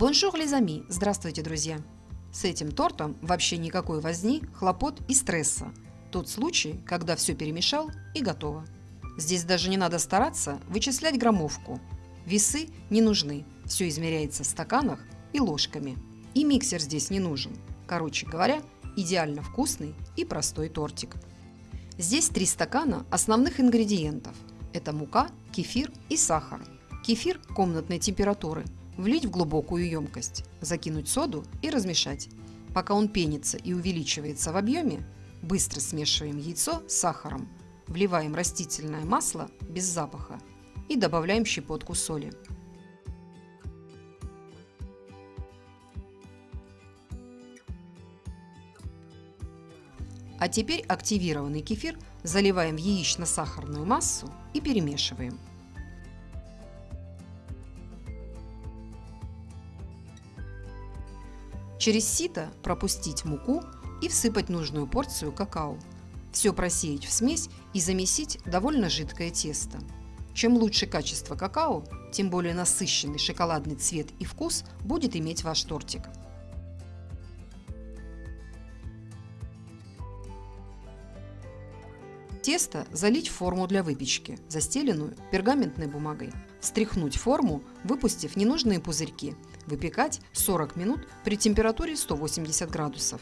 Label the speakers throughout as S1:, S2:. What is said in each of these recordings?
S1: Bonjour les amis! Здравствуйте, друзья! С этим тортом вообще никакой возни, хлопот и стресса. Тот случай, когда все перемешал и готово. Здесь даже не надо стараться вычислять граммовку. Весы не нужны, все измеряется в стаканах и ложками. И миксер здесь не нужен. Короче говоря, идеально вкусный и простой тортик. Здесь три стакана основных ингредиентов. Это мука, кефир и сахар. Кефир комнатной температуры – Влить в глубокую емкость, закинуть соду и размешать. Пока он пенится и увеличивается в объеме, быстро смешиваем яйцо с сахаром, вливаем растительное масло без запаха и добавляем щепотку соли. А теперь активированный кефир заливаем в яично-сахарную массу и перемешиваем. Через сито пропустить муку и всыпать нужную порцию какао. Все просеять в смесь и замесить довольно жидкое тесто. Чем лучше качество какао, тем более насыщенный шоколадный цвет и вкус будет иметь ваш тортик. Тесто залить в форму для выпечки, застеленную пергаментной бумагой. Стряхнуть форму, выпустив ненужные пузырьки. Выпекать 40 минут при температуре 180 градусов.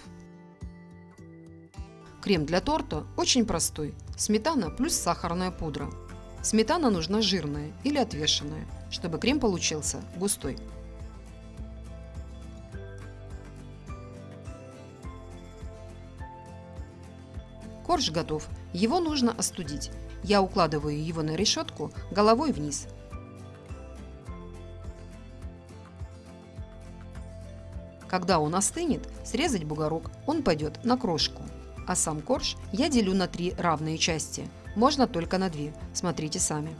S1: Крем для торта очень простой. Сметана плюс сахарная пудра. Сметана нужна жирная или отвешенная, чтобы крем получился густой. Корж готов. Его нужно остудить. Я укладываю его на решетку головой вниз. Когда он остынет, срезать бугорок, он пойдет на крошку. А сам корж я делю на три равные части. Можно только на две, смотрите сами.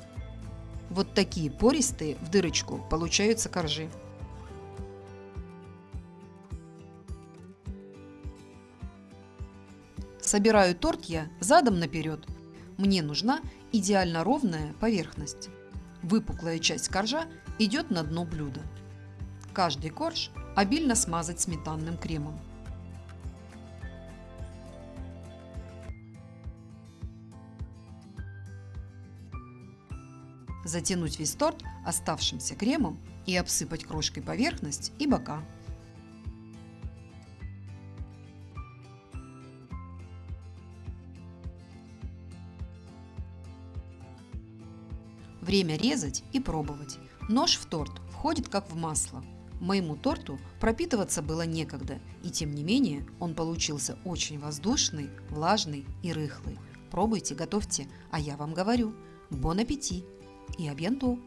S1: Вот такие пористые в дырочку получаются коржи. Собираю торт я задом наперед. Мне нужна идеально ровная поверхность. Выпуклая часть коржа идет на дно блюда. Каждый корж обильно смазать сметанным кремом. Затянуть весь торт оставшимся кремом и обсыпать крошкой поверхность и бока. Время резать и пробовать. Нож в торт входит как в масло. Моему торту пропитываться было некогда, и тем не менее он получился очень воздушный, влажный и рыхлый. Пробуйте, готовьте, а я вам говорю, бон аппетит и абьянту!